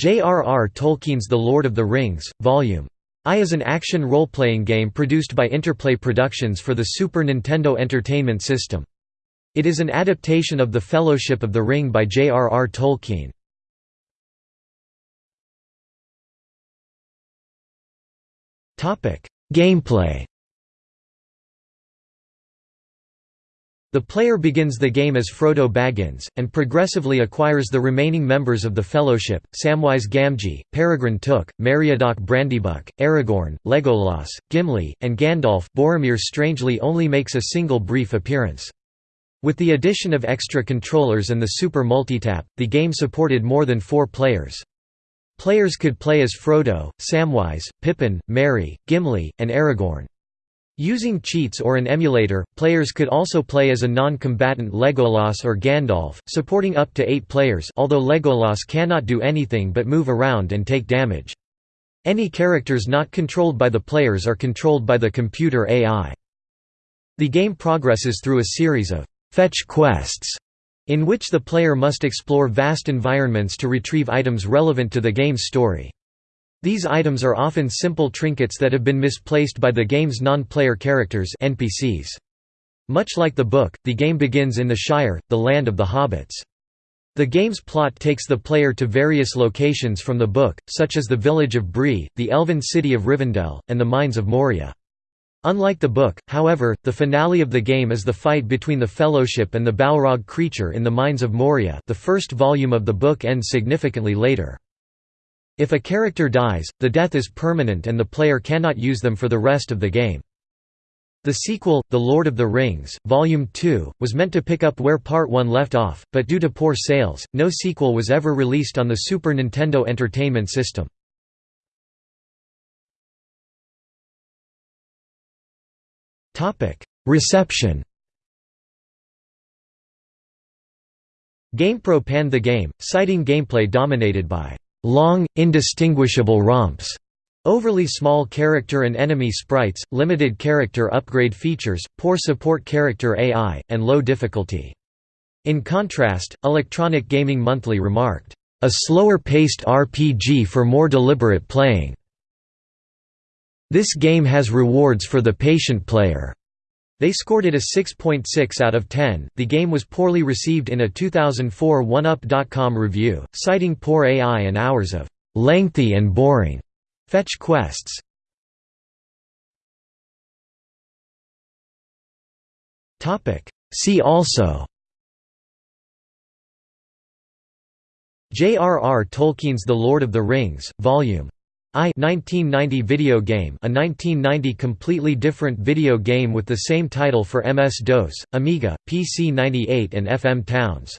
J.R.R. Tolkien's The Lord of the Rings, Vol. I is an action role-playing game produced by Interplay Productions for the Super Nintendo Entertainment System. It is an adaptation of The Fellowship of the Ring by J.R.R. Tolkien. Gameplay The player begins the game as Frodo Baggins, and progressively acquires the remaining members of the Fellowship, Samwise Gamgee, Peregrine Took, Meriadoc Brandybuck, Aragorn, Legolas, Gimli, and Gandalf Boromir strangely only makes a single brief appearance. With the addition of extra controllers and the Super Multitap, the game supported more than four players. Players could play as Frodo, Samwise, Pippin, Merry, Gimli, and Aragorn. Using cheats or an emulator, players could also play as a non-combatant Legolas or Gandalf, supporting up to eight players although Legolas cannot do anything but move around and take damage. Any characters not controlled by the players are controlled by the computer AI. The game progresses through a series of «fetch quests» in which the player must explore vast environments to retrieve items relevant to the game's story. These items are often simple trinkets that have been misplaced by the game's non-player characters NPCs. Much like the book, the game begins in the Shire, the land of the hobbits. The game's plot takes the player to various locations from the book, such as the village of Bree, the elven city of Rivendell, and the mines of Moria. Unlike the book, however, the finale of the game is the fight between the Fellowship and the Balrog creature in the mines of Moria the first volume of the book ends significantly later. If a character dies, the death is permanent and the player cannot use them for the rest of the game. The sequel, The Lord of the Rings, Volume 2, was meant to pick up where Part 1 left off, but due to poor sales, no sequel was ever released on the Super Nintendo Entertainment System. Reception GamePro panned the game, citing gameplay dominated by long, indistinguishable romps, overly small character and enemy sprites, limited character upgrade features, poor support character AI, and low difficulty. In contrast, Electronic Gaming Monthly remarked, "...a slower-paced RPG for more deliberate playing. This game has rewards for the patient player." They scored it a 6.6 out of 10. The game was poorly received in a 2004 OneUp.com review, citing poor AI and hours of lengthy and boring fetch quests. Topic See also J.R.R. Tolkien's The Lord of the Rings, Volume I 1990 video game a 1990 completely different video game with the same title for MS-DOS, Amiga, PC 98 and FM Towns